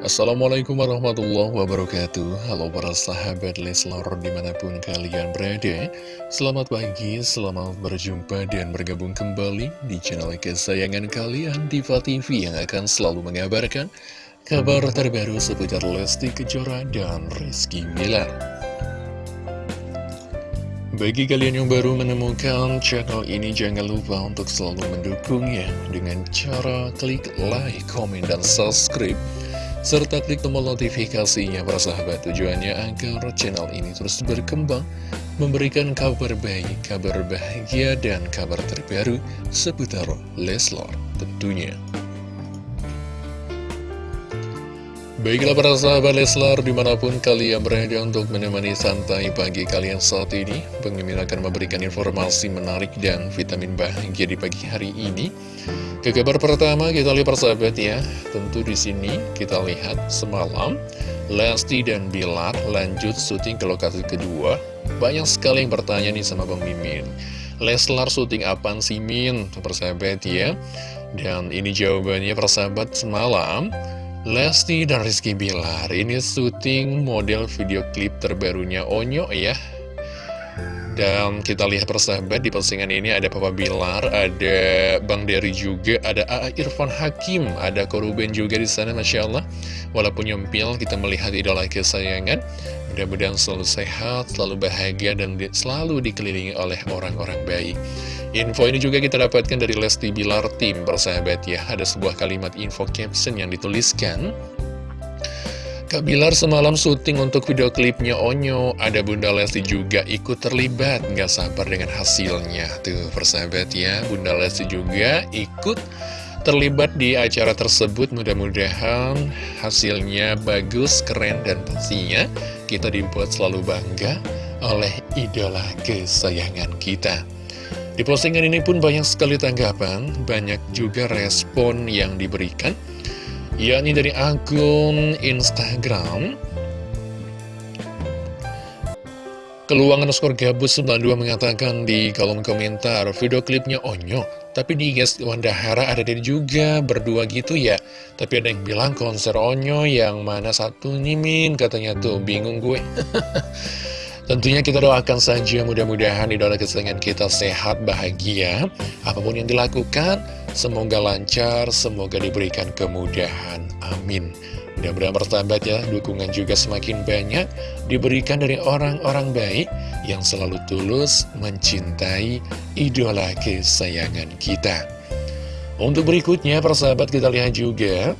Assalamualaikum warahmatullahi wabarakatuh. Halo para sahabat Leslar di mana pun kalian berada. Selamat pagi, selamat berjumpa dan bergabung kembali di channel kesayangan kalian Diva TV yang akan selalu mengabarkan kabar terbaru seputar Lesti Kejora dan Rizky Miller bagi kalian yang baru menemukan channel ini, jangan lupa untuk selalu mendukungnya dengan cara klik like, komen, dan subscribe serta klik tombol notifikasinya para sahabat. Tujuannya agar channel ini terus berkembang memberikan kabar baik, kabar bahagia dan kabar terbaru seputar Leslar tentunya Baiklah para sahabat Leslar di mana pun kalian berada untuk menemani santai pagi kalian saat ini Pengimin akan memberikan informasi menarik dan vitamin bahagia di pagi hari ini ke kabar pertama kita lihat persahabat ya, tentu di sini kita lihat semalam Lesti dan Bilar lanjut syuting ke lokasi kedua. Banyak sekali yang bertanya nih sama Bang Mimin. Leslar syuting apaan sih Min? Persahabat ya. Dan ini jawabannya persahabat semalam. Lesti dan Rizky Bilar ini syuting model video klip terbarunya Onyo ya dan kita lihat persahabat di postingan ini ada Papa Bilar, ada Bang Dery juga, ada A.A. Irfan Hakim, ada Koruben juga di sana, Masya Allah. Walaupun nyempil, kita melihat idola kesayangan. Mudah-mudahan selalu sehat, selalu bahagia, dan selalu dikelilingi oleh orang-orang baik. Info ini juga kita dapatkan dari Lesti Bilar Tim, persahabat ya. Ada sebuah kalimat info caption yang dituliskan. Kak Bilar semalam syuting untuk video klipnya Onyo. Ada Bunda Lesti juga ikut terlibat. Gak sabar dengan hasilnya. Tuh persahabat ya. Bunda Lesti juga ikut terlibat di acara tersebut. Mudah-mudahan hasilnya bagus, keren Dan pastinya kita dibuat selalu bangga oleh idola kesayangan kita Di postingan ini pun banyak sekali tanggapan Banyak juga respon yang diberikan yakni dari akun Instagram. Keluangan skor gabus 92 mengatakan di kolom komentar video klipnya Onyo tapi di guys Wanda Hara ada dia juga berdua gitu ya. Tapi ada yang bilang konser Onyo yang mana satu nih katanya tuh bingung gue Tentunya kita doakan saja mudah-mudahan idola kesayangan kita sehat, bahagia. Apa pun yang dilakukan, semoga lancar, semoga diberikan kemudahan. Amin. Mudah-mudahan bertambah ya, dukungan juga semakin banyak diberikan dari orang-orang baik yang selalu tulus mencintai idola kesayangan kita. Untuk berikutnya, persahabat kita lihat juga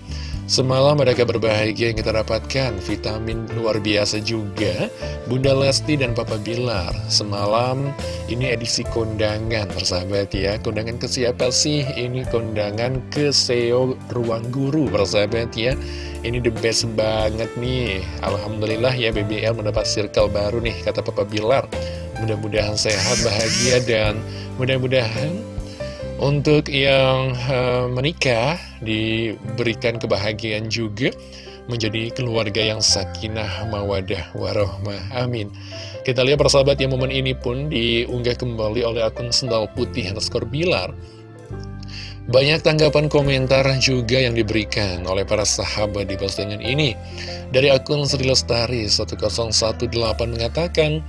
Semalam ada kabar bahagia yang kita dapatkan, vitamin luar biasa juga, Bunda Lesti dan Papa Bilar. Semalam ini edisi kondangan, persahabat ya. Kondangan ke siapa sih? Ini kondangan ke SEO Ruang Guru, persahabat ya. Ini the best banget nih. Alhamdulillah ya BBL mendapat circle baru nih, kata Papa Bilar. Mudah-mudahan sehat, bahagia, dan mudah-mudahan untuk yang uh, menikah diberikan kebahagiaan juga menjadi keluarga yang sakinah, mawadah, warohmah. Amin. Kita lihat persahabat yang momen ini pun diunggah kembali oleh akun sendal putih underscore bilar. Banyak tanggapan komentar juga yang diberikan oleh para sahabat di postingan ini. Dari akun Sri Lestari 1018 mengatakan,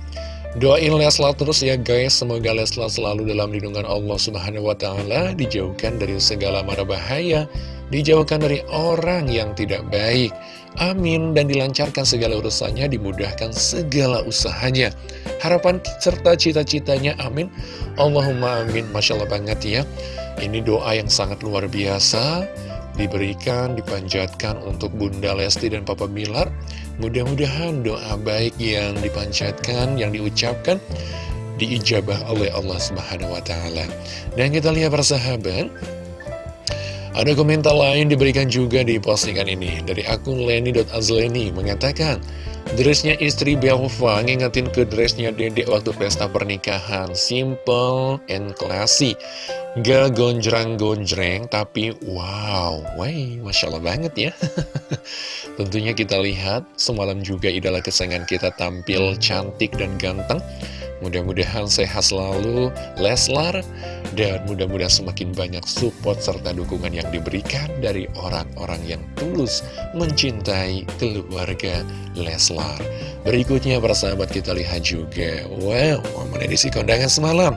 Doain Leslar terus ya guys, semoga Leslar selalu dalam lindungan Allah Subhanahu wa Ta'ala, dijauhkan dari segala mara bahaya, dijauhkan dari orang yang tidak baik. Amin, dan dilancarkan segala urusannya, dimudahkan segala usahanya. Harapan serta cita-citanya, amin. Allahumma amin, Masya Allah banget ya. Ini doa yang sangat luar biasa diberikan, dipanjatkan untuk Bunda Lesti dan Papa Bilar. Mudah-mudahan doa baik yang dipanjatkan, yang diucapkan, diijabah oleh Allah Subhanahu wa Ta'ala. Dan kita lihat persahabat, ada komentar lain diberikan juga di postingan ini dari akun Leni.azleni mengatakan, Dressnya istri Belva ngingetin ke dressnya dedek waktu pesta pernikahan. Simple and classy. Gak gonjreng-gonjreng, tapi wow, wey, Masya Allah banget ya. Tentunya kita lihat, semalam juga idola kesayangan kita tampil cantik dan ganteng. Mudah-mudahan sehat selalu Leslar. Dan mudah-mudahan semakin banyak support serta dukungan yang diberikan dari orang-orang yang tulus mencintai keluarga Leslar. Berikutnya para sahabat kita lihat juga. Wow, momen edisi kondangan semalam.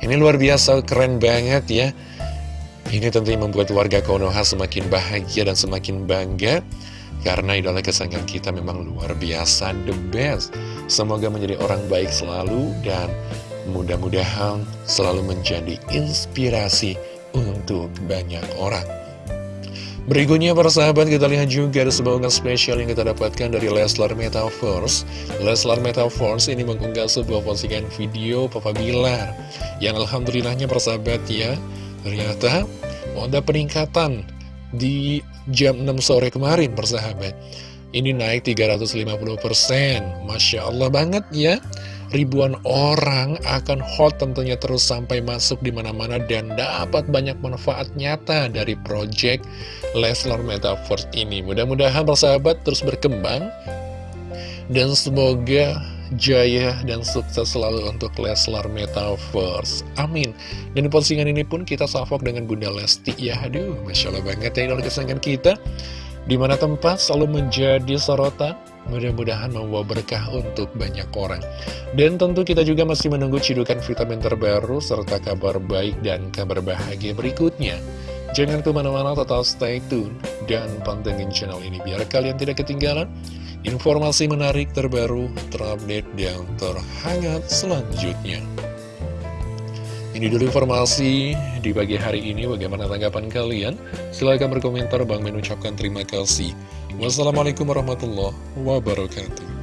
Ini luar biasa keren banget ya. Ini tentunya membuat warga Konoha semakin bahagia dan semakin bangga karena idola kesayangan kita memang luar biasa, the best. Semoga menjadi orang baik selalu dan mudah-mudahan selalu menjadi inspirasi untuk banyak orang. Berikutnya para sahabat kita lihat juga ada sebuah unggahan spesial yang kita dapatkan dari Leslar Metaverse Leslar Metaverse ini mengunggah sebuah postingan video Papa Bilar Yang alhamdulillahnya para sahabat ya Ternyata ada peningkatan di jam 6 sore kemarin persahabat Ini naik 350% Masya Allah banget ya Ribuan orang akan hot tentunya terus sampai masuk di mana-mana dan dapat banyak manfaat nyata dari project Leslar Metaverse ini. Mudah-mudahan persahabat terus berkembang dan semoga jaya dan sukses selalu untuk Leslar Metaverse. Amin. Dan di postingan ini pun kita salvok dengan Bunda Lesti. Ya, aduh, Masya Allah banget ya dalam kesenangan kita. Di mana tempat selalu menjadi sorotan. Mudah-mudahan membawa berkah untuk banyak orang. Dan tentu kita juga masih menunggu cidukan vitamin terbaru serta kabar baik dan kabar bahagia berikutnya. Jangan ke mana-mana, tetap stay tune dan pantengin channel ini biar kalian tidak ketinggalan informasi menarik terbaru, terupdate, dan terhangat selanjutnya. Ini dulu informasi di pagi hari ini. Bagaimana tanggapan kalian? Silahkan berkomentar. Bang mengucapkan terima kasih. Wassalamualaikum warahmatullahi wabarakatuh.